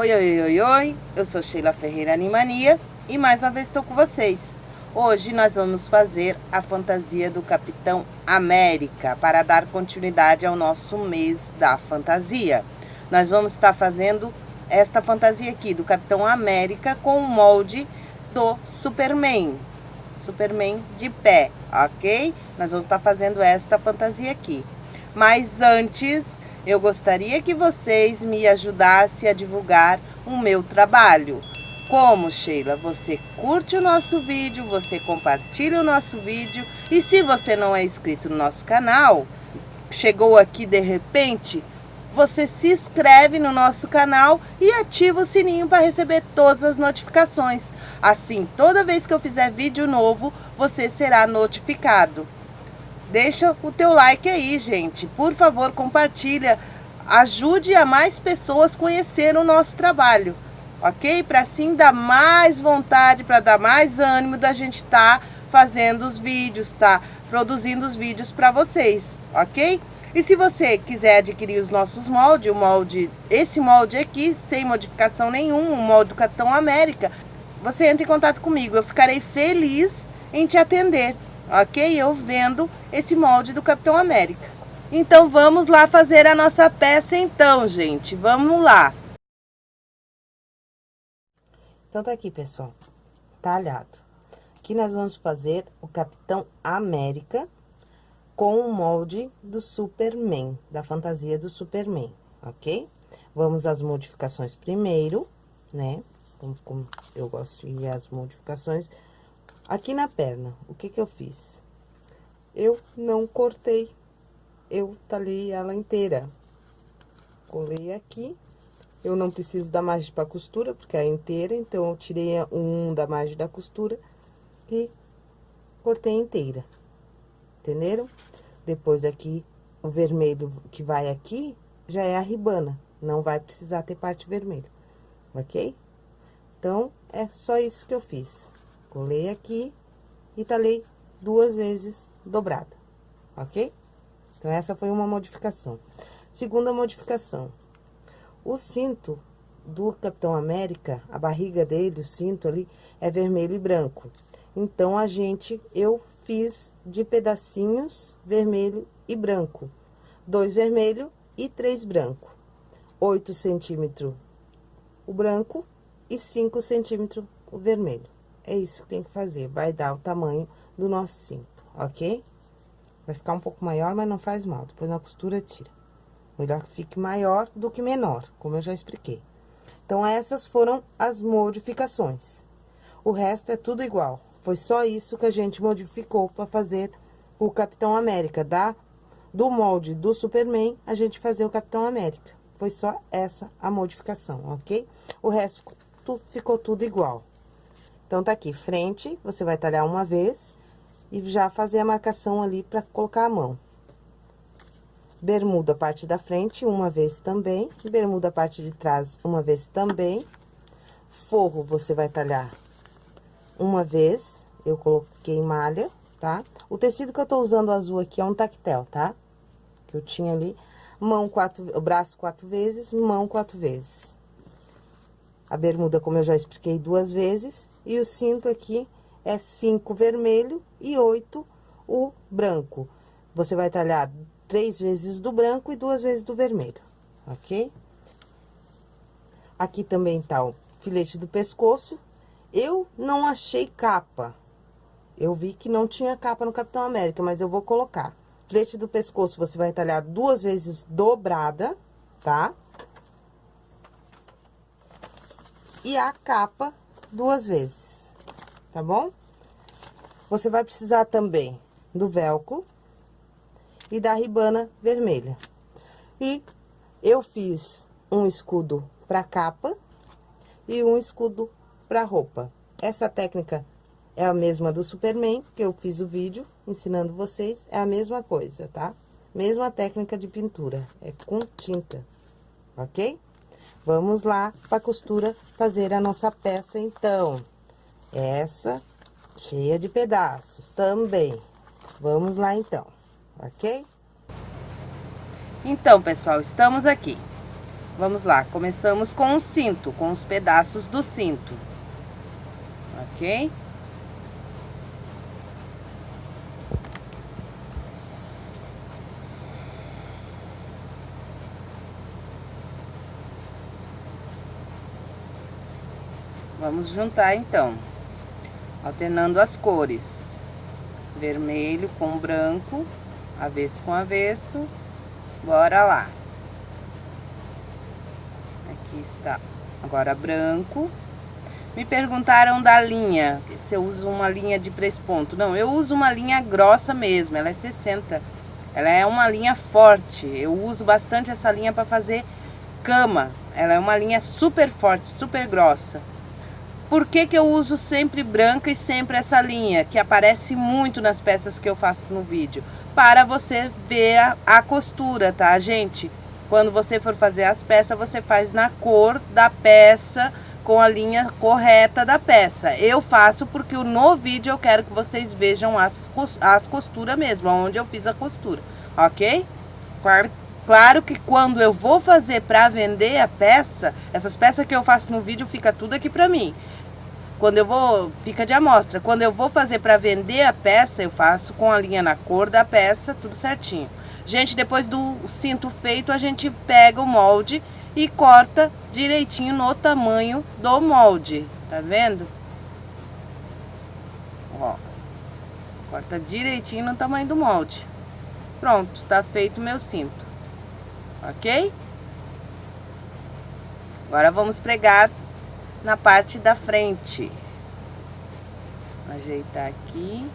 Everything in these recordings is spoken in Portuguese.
Oi, oi, oi, oi, eu sou Sheila Ferreira Animania e mais uma vez estou com vocês. Hoje nós vamos fazer a fantasia do Capitão América para dar continuidade ao nosso mês da fantasia. Nós vamos estar fazendo esta fantasia aqui do Capitão América com o molde do Superman. Superman de pé, ok? Nós vamos estar fazendo esta fantasia aqui. Mas antes eu gostaria que vocês me ajudassem a divulgar o meu trabalho. Como, Sheila? Você curte o nosso vídeo, você compartilha o nosso vídeo e se você não é inscrito no nosso canal, chegou aqui de repente, você se inscreve no nosso canal e ativa o sininho para receber todas as notificações. Assim, toda vez que eu fizer vídeo novo, você será notificado. Deixa o teu like aí, gente. Por favor, compartilha. Ajude a mais pessoas conhecer o nosso trabalho, ok? Para assim dar mais vontade, para dar mais ânimo da gente estar tá fazendo os vídeos, tá? Produzindo os vídeos para vocês, ok? E se você quiser adquirir os nossos moldes, o molde, esse molde aqui, sem modificação nenhuma, o molde do Capitão América, você entra em contato comigo. Eu ficarei feliz em te atender ok? Eu vendo esse molde do Capitão América. Então, vamos lá fazer a nossa peça então, gente. Vamos lá. Então, tá aqui, pessoal, talhado. Aqui nós vamos fazer o Capitão América com o molde do Superman, da fantasia do Superman, ok? Vamos às modificações primeiro, né? Como, como eu gosto de ir às modificações Aqui na perna, o que que eu fiz? Eu não cortei, eu talhei ela inteira. Colei aqui, eu não preciso da margem para costura, porque é inteira, então eu tirei um da margem da costura e cortei inteira, entenderam? Depois aqui, o vermelho que vai aqui, já é a ribana, não vai precisar ter parte vermelha, ok? Então, é só isso que eu fiz. Colei aqui e talhei duas vezes dobrada, ok? Então, essa foi uma modificação. Segunda modificação. O cinto do Capitão América, a barriga dele, o cinto ali, é vermelho e branco. Então, a gente, eu fiz de pedacinhos vermelho e branco. Dois vermelho e três branco. Oito centímetros o branco e cinco centímetros o vermelho. É isso que tem que fazer, vai dar o tamanho do nosso cinto, ok? Vai ficar um pouco maior, mas não faz mal, depois na costura tira. Melhor que fique maior do que menor, como eu já expliquei. Então, essas foram as modificações. O resto é tudo igual. Foi só isso que a gente modificou para fazer o Capitão América, da, do molde do Superman, a gente fazer o Capitão América. Foi só essa a modificação, ok? O resto ficou tudo igual. Então, tá aqui, frente, você vai talhar uma vez e já fazer a marcação ali pra colocar a mão. Bermuda, parte da frente, uma vez também. Bermuda, parte de trás, uma vez também. Forro, você vai talhar uma vez. Eu coloquei malha, tá? O tecido que eu tô usando azul aqui é um tactel, tá? Que eu tinha ali. Mão quatro, braço quatro vezes, mão quatro vezes. A bermuda, como eu já expliquei duas vezes, e o cinto aqui é cinco vermelho e oito o branco. Você vai talhar três vezes do branco e duas vezes do vermelho, ok? Aqui também tá o filete do pescoço. Eu não achei capa. Eu vi que não tinha capa no Capitão América, mas eu vou colocar. Filete do pescoço, você vai talhar duas vezes dobrada, tá? e a capa duas vezes, tá bom? Você vai precisar também do velcro e da ribana vermelha. E eu fiz um escudo para capa e um escudo para roupa. Essa técnica é a mesma do Superman, que eu fiz o vídeo ensinando vocês, é a mesma coisa, tá? Mesma técnica de pintura, é com tinta, ok? Vamos lá para costura fazer a nossa peça, então. Essa cheia de pedaços também. Vamos lá, então, ok? Então, pessoal, estamos aqui. Vamos lá, começamos com o cinto, com os pedaços do cinto. Ok? Vamos juntar então, alternando as cores. Vermelho com branco, avesso com avesso. Bora lá. Aqui está agora branco. Me perguntaram da linha, se eu uso uma linha de ponto. Não, eu uso uma linha grossa mesmo, ela é 60. Ela é uma linha forte. Eu uso bastante essa linha para fazer cama. Ela é uma linha super forte, super grossa. Por que, que eu uso sempre branca e sempre essa linha, que aparece muito nas peças que eu faço no vídeo? Para você ver a, a costura, tá, gente? Quando você for fazer as peças, você faz na cor da peça, com a linha correta da peça. Eu faço porque no vídeo eu quero que vocês vejam as, as costuras mesmo, onde eu fiz a costura, ok? Claro, claro que quando eu vou fazer para vender a peça, essas peças que eu faço no vídeo, fica tudo aqui pra mim. Quando eu vou, fica de amostra. Quando eu vou fazer para vender a peça, eu faço com a linha na cor da peça, tudo certinho. Gente, depois do cinto feito, a gente pega o molde e corta direitinho no tamanho do molde. Tá vendo? Ó. Corta direitinho no tamanho do molde. Pronto, tá feito meu cinto. Ok? Agora vamos pregar na parte da frente. Ajeitar aqui.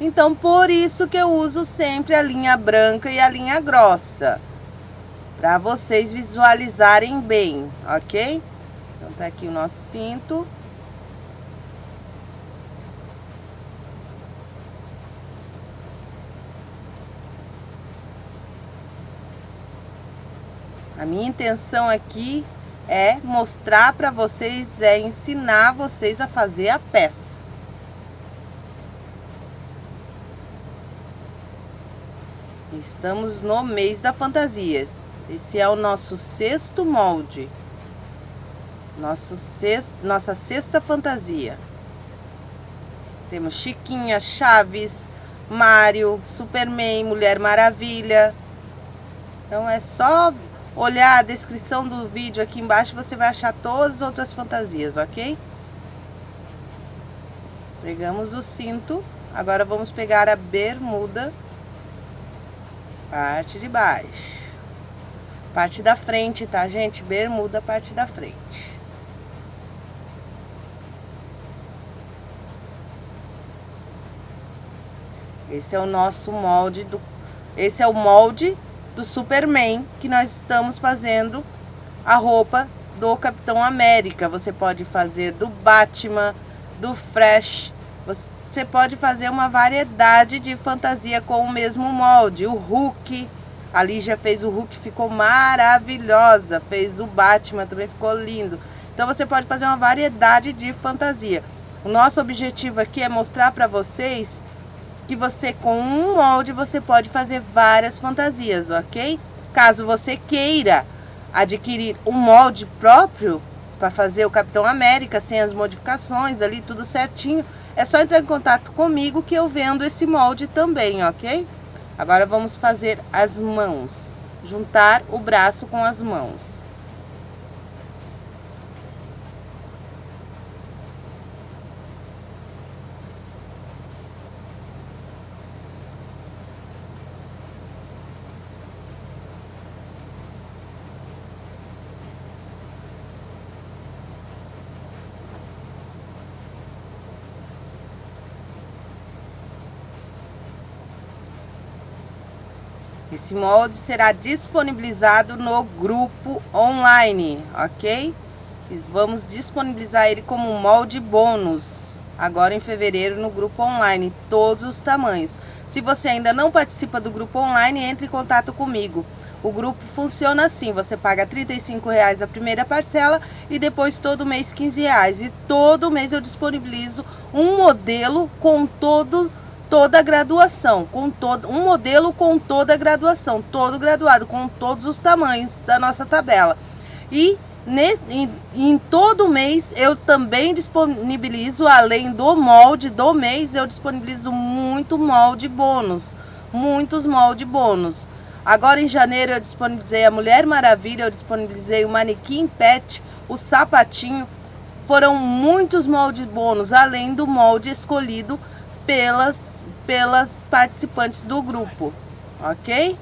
Então, por isso que eu uso sempre a linha branca e a linha grossa. Para vocês visualizarem bem, ok? Então, tá aqui o nosso cinto. A minha intenção aqui é mostrar para vocês, é ensinar vocês a fazer a peça. Estamos no mês da fantasia. Esse é o nosso sexto molde. Nosso sexto, nossa sexta fantasia. Temos Chiquinha, Chaves, Mário, Superman, Mulher Maravilha. Então é só olhar a descrição do vídeo aqui embaixo, você vai achar todas as outras fantasias, ok? Pegamos o cinto, agora vamos pegar a bermuda, parte de baixo. Parte da frente, tá, gente? Bermuda, parte da frente. Esse é o nosso molde do... Esse é o molde do Superman, que nós estamos fazendo a roupa do Capitão América. Você pode fazer do Batman, do Fresh. Você pode fazer uma variedade de fantasia com o mesmo molde. O Hulk, a Lígia fez o Hulk, ficou maravilhosa. Fez o Batman, também ficou lindo. Então você pode fazer uma variedade de fantasia. O nosso objetivo aqui é mostrar para vocês que você com um molde você pode fazer várias fantasias, ok? Caso você queira adquirir um molde próprio para fazer o Capitão América sem as modificações ali, tudo certinho, é só entrar em contato comigo que eu vendo esse molde também, ok? Agora vamos fazer as mãos, juntar o braço com as mãos. Esse molde será disponibilizado no grupo online, ok? vamos disponibilizar ele como molde bônus, agora em fevereiro no grupo online, todos os tamanhos. Se você ainda não participa do grupo online, entre em contato comigo. O grupo funciona assim, você paga R$ reais a primeira parcela e depois todo mês R$ reais. E todo mês eu disponibilizo um modelo com todo toda a graduação, com todo um modelo com toda a graduação, todo graduado, com todos os tamanhos da nossa tabela. E nesse, em, em todo mês eu também disponibilizo, além do molde do mês, eu disponibilizo muito molde bônus, muitos molde bônus. Agora em janeiro eu disponibilizei a Mulher Maravilha, eu disponibilizei o manequim pet, o sapatinho. Foram muitos moldes bônus, além do molde escolhido pelas, pelas participantes do grupo, ok?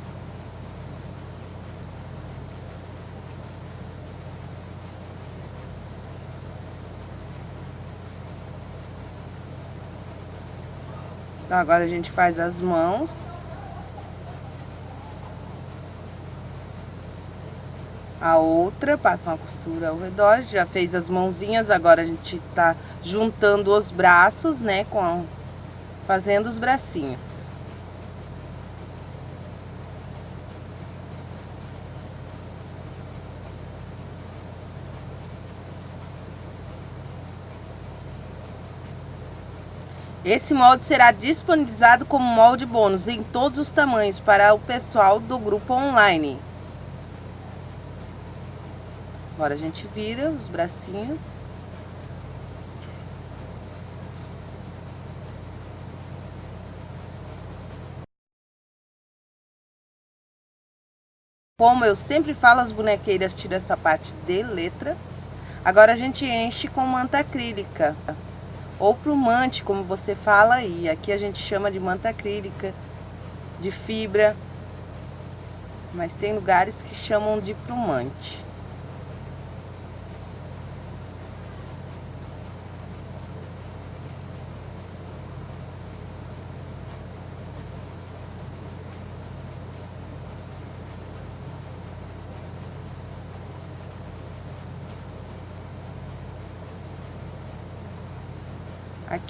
Então, agora a gente faz as mãos. A outra, passa uma costura ao redor, já fez as mãozinhas, agora a gente tá juntando os braços, né, com fazendo os bracinhos. Esse molde será disponibilizado como molde bônus em todos os tamanhos para o pessoal do grupo online. Agora a gente vira os bracinhos. Como eu sempre falo, as bonequeiras tiram essa parte de letra. Agora a gente enche com manta acrílica. Ou plumante, como você fala aí. Aqui a gente chama de manta acrílica, de fibra. Mas tem lugares que chamam de plumante.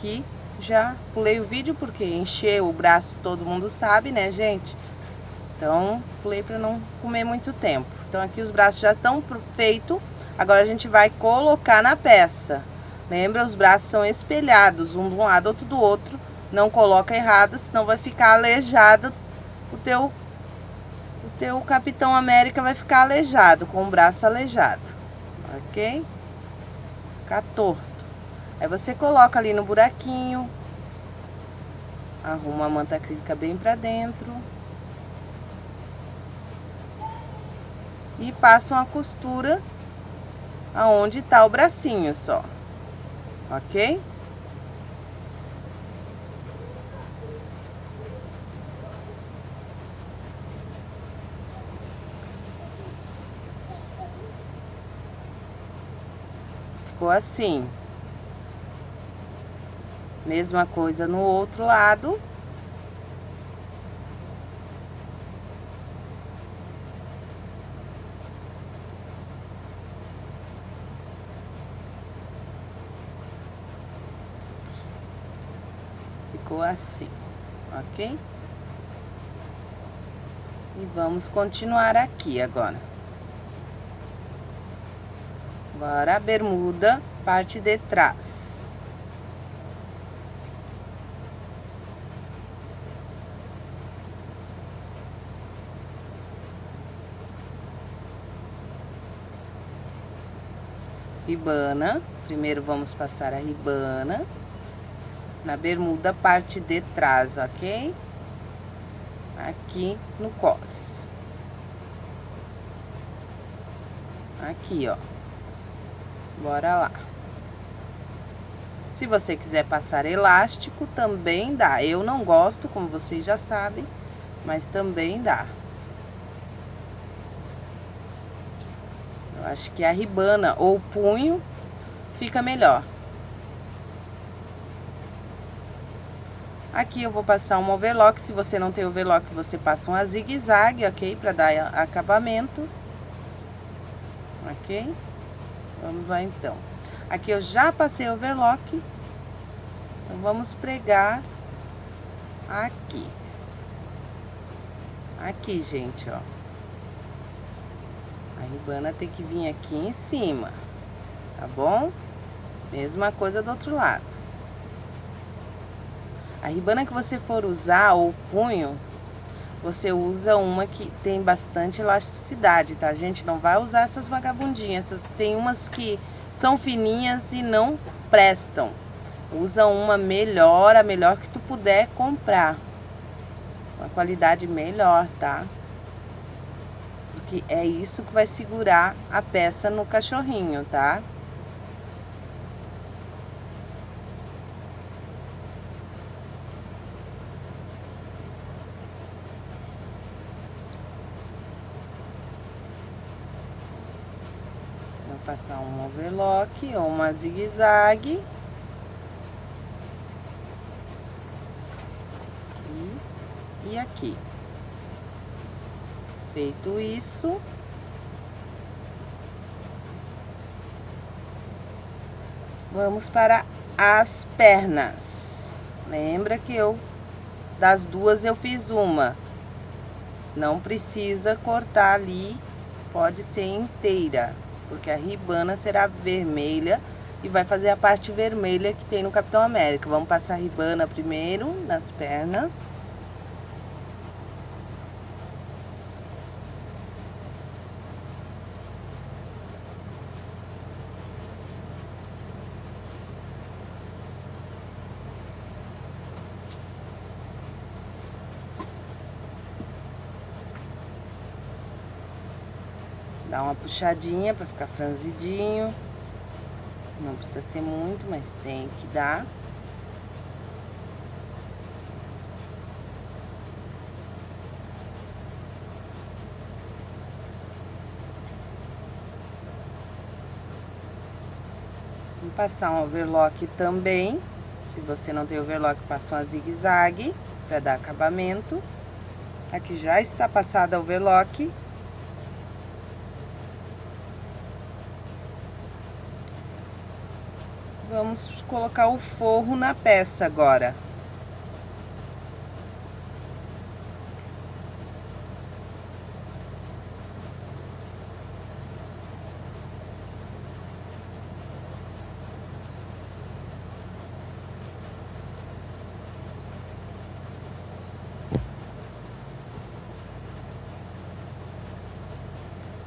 Aqui já pulei o vídeo porque encher o braço todo mundo sabe, né, gente? Então, pulei para não comer muito tempo. Então, aqui os braços já estão feitos. Agora, a gente vai colocar na peça. Lembra, os braços são espelhados, um de um lado, outro do outro. Não coloca errado, senão vai ficar aleijado o teu, o teu Capitão América vai ficar aleijado, com o braço aleijado, ok? Ficar torto. Aí você coloca ali no buraquinho, arruma a manta acrílica bem pra dentro. E passa uma costura aonde tá o bracinho só, ok? Ficou assim. Mesma coisa no outro lado. Ficou assim, ok? E vamos continuar aqui agora. Agora a bermuda, parte de trás. Ribana. Primeiro vamos passar a ribana na bermuda, parte de trás, ok? Aqui no cos. Aqui, ó. Bora lá. Se você quiser passar elástico, também dá. Eu não gosto, como vocês já sabem, mas também dá. Acho que a ribana ou punho fica melhor. Aqui eu vou passar um overlock, se você não tem overlock, você passa um zigue-zague, ok? Pra dar acabamento. Ok? Vamos lá, então. Aqui eu já passei overlock. Então, vamos pregar aqui. Aqui, gente, ó. A ribana tem que vir aqui em cima, tá bom? Mesma coisa do outro lado. A ribana que você for usar, ou punho, você usa uma que tem bastante elasticidade, tá, gente? Não vai usar essas vagabundinhas. Essas, tem umas que são fininhas e não prestam. Usa uma melhor, a melhor que tu puder comprar. Uma qualidade melhor, tá? Porque é isso que vai segurar a peça no cachorrinho, tá? passar um overlock ou uma zigue-zague. E aqui. Feito isso, vamos para as pernas. Lembra que eu, das duas eu fiz uma. Não precisa cortar ali, pode ser inteira porque a ribana será vermelha e vai fazer a parte vermelha que tem no Capitão América. Vamos passar a ribana primeiro nas pernas. Dá uma puxadinha para ficar franzidinho. Não precisa ser muito, mas tem que dar. Vou passar um overlock também. Se você não tem overlock, passa uma zigue-zague para dar acabamento. Aqui já está passada a overlock. Vamos colocar o forro na peça agora.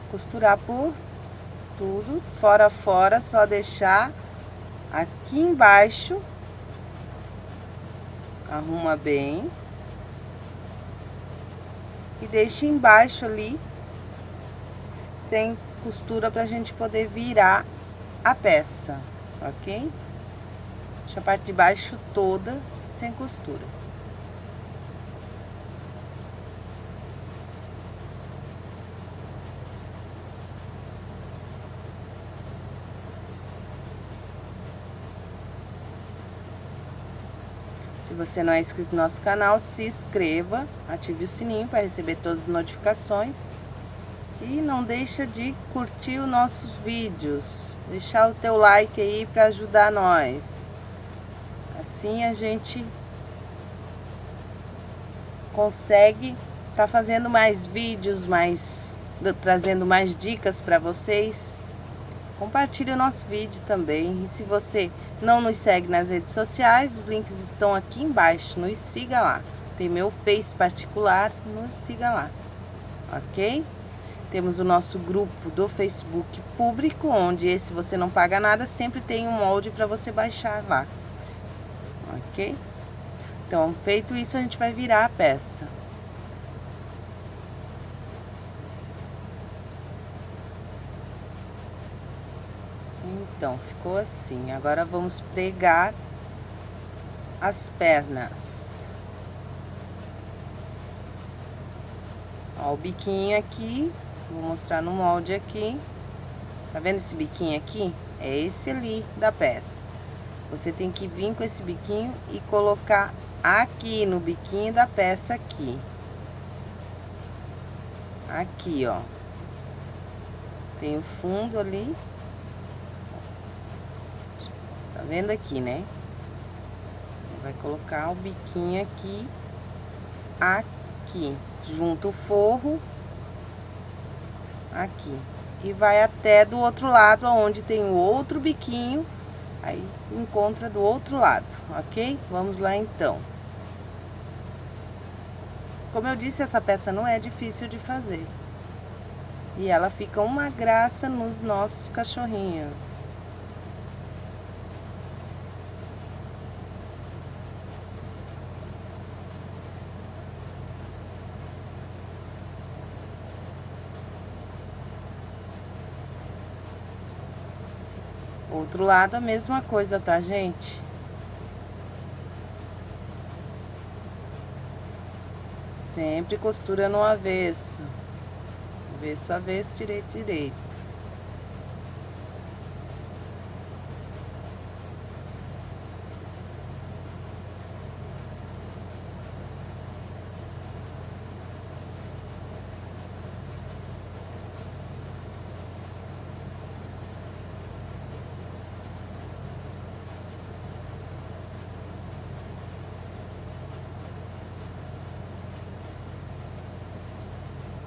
costurar por tudo, fora fora, só deixar aqui embaixo, arruma bem. E deixa embaixo ali, sem costura pra gente poder virar a peça, ok? Deixa a parte de baixo toda sem costura. Você não é inscrito no nosso canal, se inscreva, ative o sininho para receber todas as notificações. E não deixa de curtir os nossos vídeos, deixar o teu like aí para ajudar nós. Assim a gente consegue tá fazendo mais vídeos, mais trazendo mais dicas para vocês. Compartilhe o nosso vídeo também. E se você não nos segue nas redes sociais, os links estão aqui embaixo. Nos siga lá. Tem meu Face particular, nos siga lá. Ok? Temos o nosso grupo do Facebook público, onde esse você não paga nada, sempre tem um molde para você baixar lá. Ok? Então, feito isso, a gente vai virar a peça. Então, ficou assim. Agora, vamos pregar as pernas. Ó, o biquinho aqui, vou mostrar no molde aqui. Tá vendo esse biquinho aqui? É esse ali da peça. Você tem que vir com esse biquinho e colocar aqui no biquinho da peça aqui. Aqui, ó. Tem o fundo ali vendo aqui, né? Vai colocar o biquinho aqui, aqui, junto o forro, aqui. E vai até do outro lado, onde tem o outro biquinho, aí encontra do outro lado, ok? Vamos lá, então. Como eu disse, essa peça não é difícil de fazer. E ela fica uma graça nos nossos cachorrinhos. Outro lado a mesma coisa, tá, gente? Sempre costura no avesso. Avesso, avesso, direito, direito.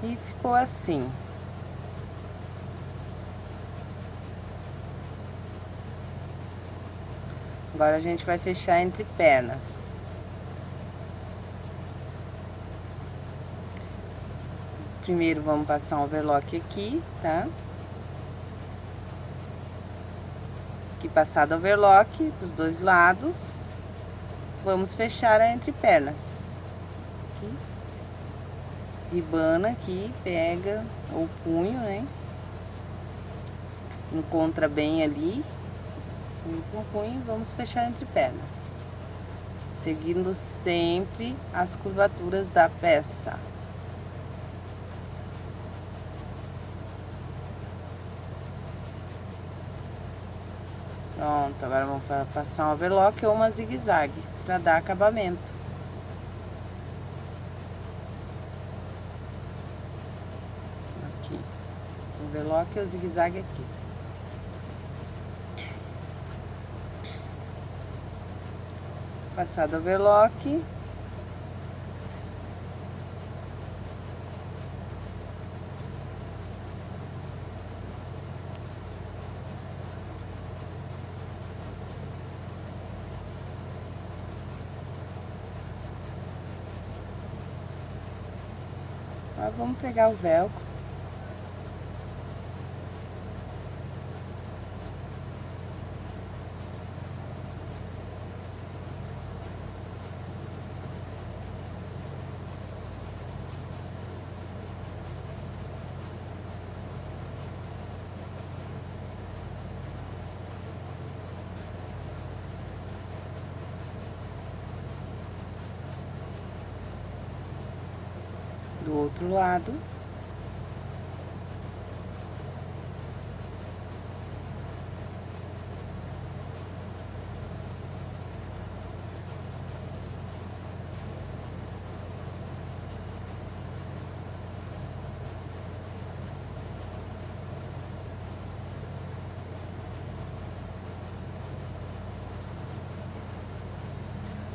E ficou assim. Agora a gente vai fechar entre pernas. Primeiro vamos passar um overlock aqui, tá? Aqui passado o overlock dos dois lados, vamos fechar entre pernas ribana aqui, pega o punho, né? Encontra bem ali. Com o punho, vamos fechar entre pernas. Seguindo sempre as curvaturas da peça. Pronto, agora vamos passar um overlock ou uma zigue-zague para dar acabamento. Overlock e o zigue-zague aqui. Passado o overlock. Agora vamos pegar o velcro. do outro lado.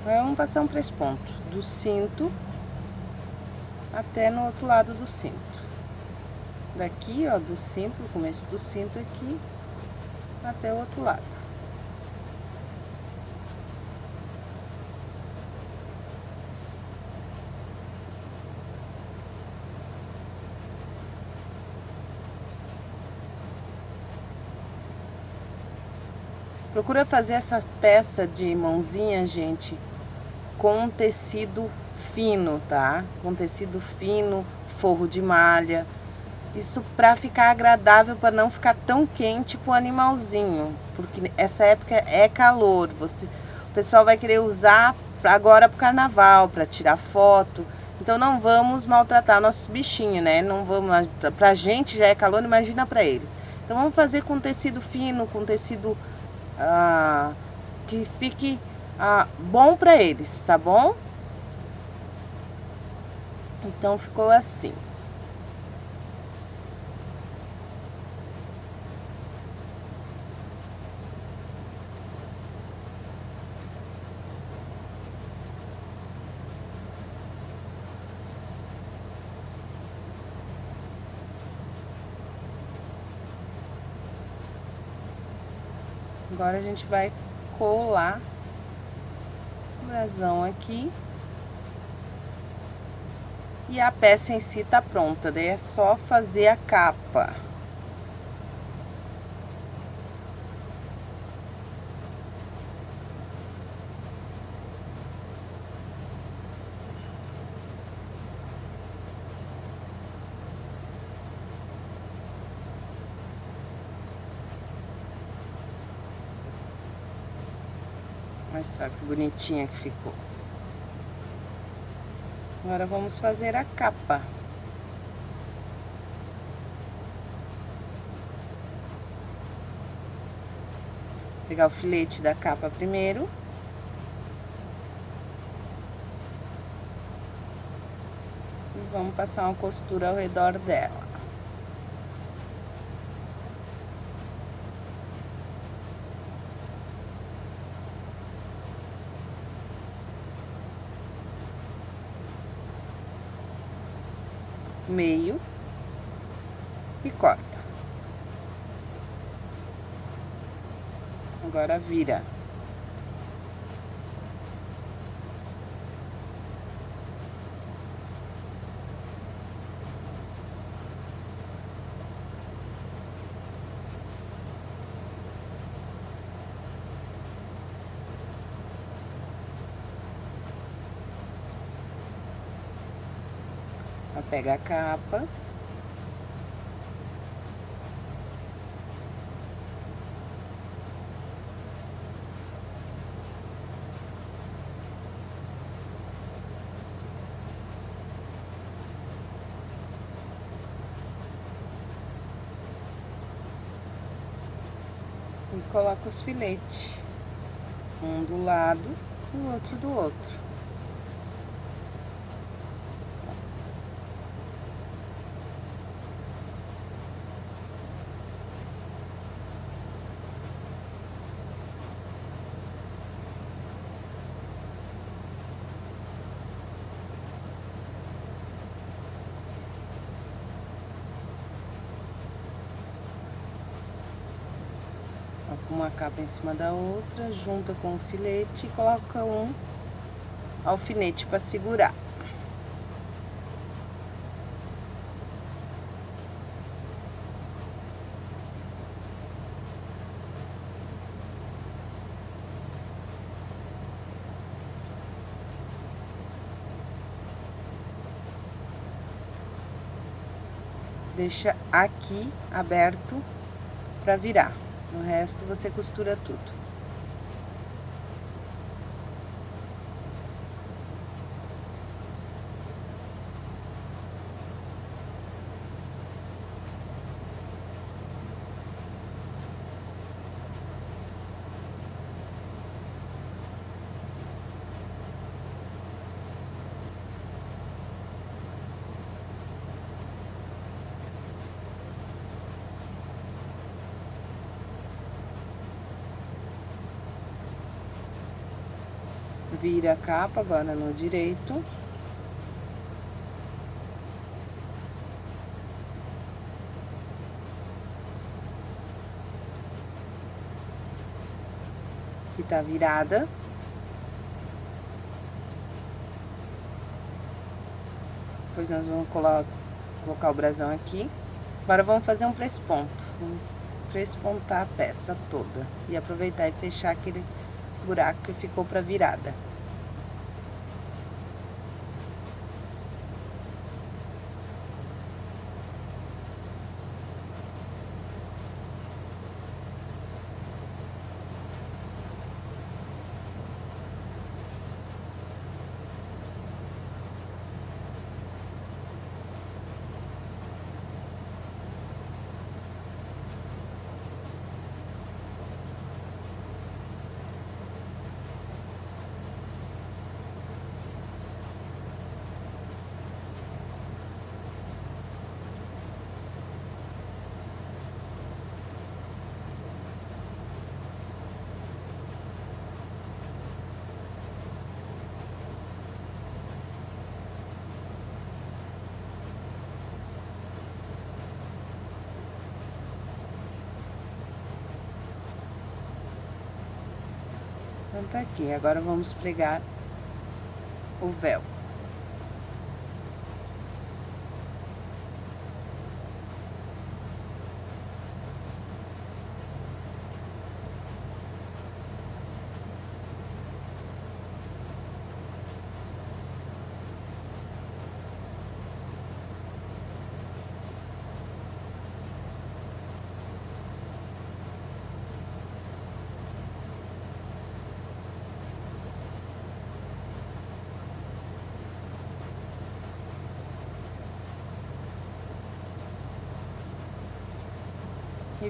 Vamos passar um três pontos do cinto até no outro lado do cinto. Daqui, ó, do cinto, no começo do cinto aqui, até o outro lado. Procura fazer essa peça de mãozinha, gente, com tecido fino, tá? Com tecido fino, forro de malha. Isso para ficar agradável, para não ficar tão quente pro animalzinho. Porque essa época é calor. Você, o pessoal vai querer usar agora pro carnaval, para tirar foto. Então não vamos maltratar nossos bichinhos, né? Não vamos, pra gente já é calor, imagina para eles. Então vamos fazer com tecido fino, com tecido ah, que fique ah, bom para eles, tá bom? Então, ficou assim. Agora a gente vai colar o brasão aqui. E a peça em si tá pronta, daí é só fazer a capa. Olha só que bonitinha que ficou. Agora vamos fazer a capa. Pegar o filete da capa primeiro. E vamos passar uma costura ao redor dela. Meio e corta. Agora vira. Pega a capa. E coloca os filetes, um do lado, o outro do outro. uma capa em cima da outra, junta com o filete e coloca um alfinete para segurar. Deixa aqui aberto para virar. No resto você costura tudo. A capa agora no direito. Que tá virada. Depois nós vamos colocar, colocar o brasão aqui. Agora vamos fazer um presponto. Vamos prespontar a peça toda. E aproveitar e fechar aquele buraco que ficou para virada. Tá aqui. Agora, vamos pregar o véu.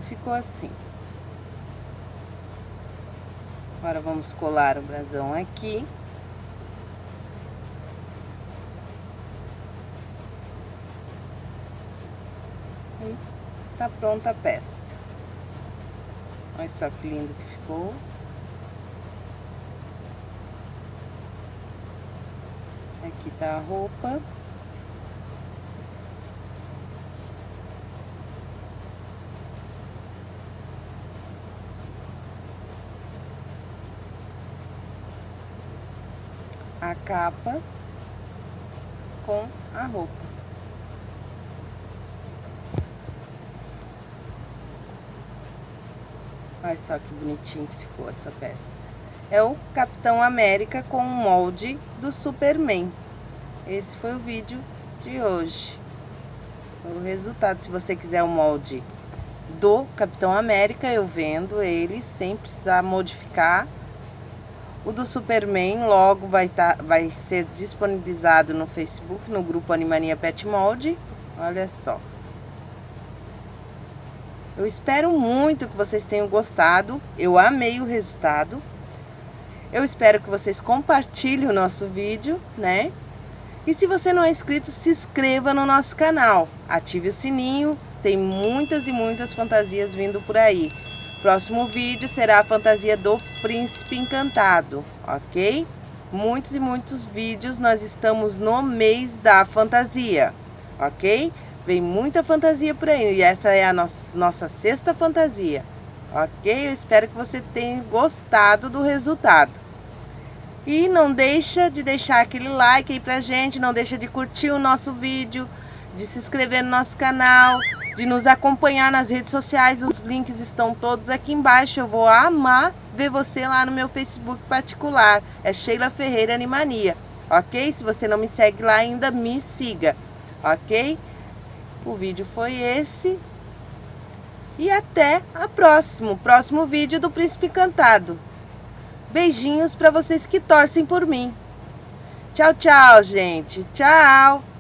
Ficou assim. Agora vamos colar o brasão aqui. E tá pronta a peça. Olha só que lindo que ficou. Aqui tá a roupa. A capa com a roupa. Olha só que bonitinho que ficou essa peça é o Capitão América com o molde do Superman. Esse foi o vídeo de hoje. O resultado, se você quiser o molde do Capitão América, eu vendo ele sem precisar modificar. O do Superman logo vai, tá, vai ser disponibilizado no Facebook, no grupo Animania Pet Molde. Olha só. Eu espero muito que vocês tenham gostado. Eu amei o resultado. Eu espero que vocês compartilhem o nosso vídeo, né? E se você não é inscrito, se inscreva no nosso canal. Ative o sininho, tem muitas e muitas fantasias vindo por aí. Próximo vídeo será a fantasia do Príncipe Encantado, ok? Muitos e muitos vídeos, nós estamos no mês da fantasia, ok? Vem muita fantasia por aí e essa é a nossa, nossa sexta fantasia, ok? Eu espero que você tenha gostado do resultado. E não deixa de deixar aquele like aí pra gente, não deixa de curtir o nosso vídeo, de se inscrever no nosso canal, de nos acompanhar nas redes sociais, os links estão todos aqui embaixo. Eu vou amar ver você lá no meu Facebook particular, é Sheila Ferreira Animania, ok? Se você não me segue lá ainda, me siga, ok? O vídeo foi esse. E até a próximo, próximo vídeo do Príncipe Encantado. Beijinhos para vocês que torcem por mim. Tchau, tchau, gente. Tchau.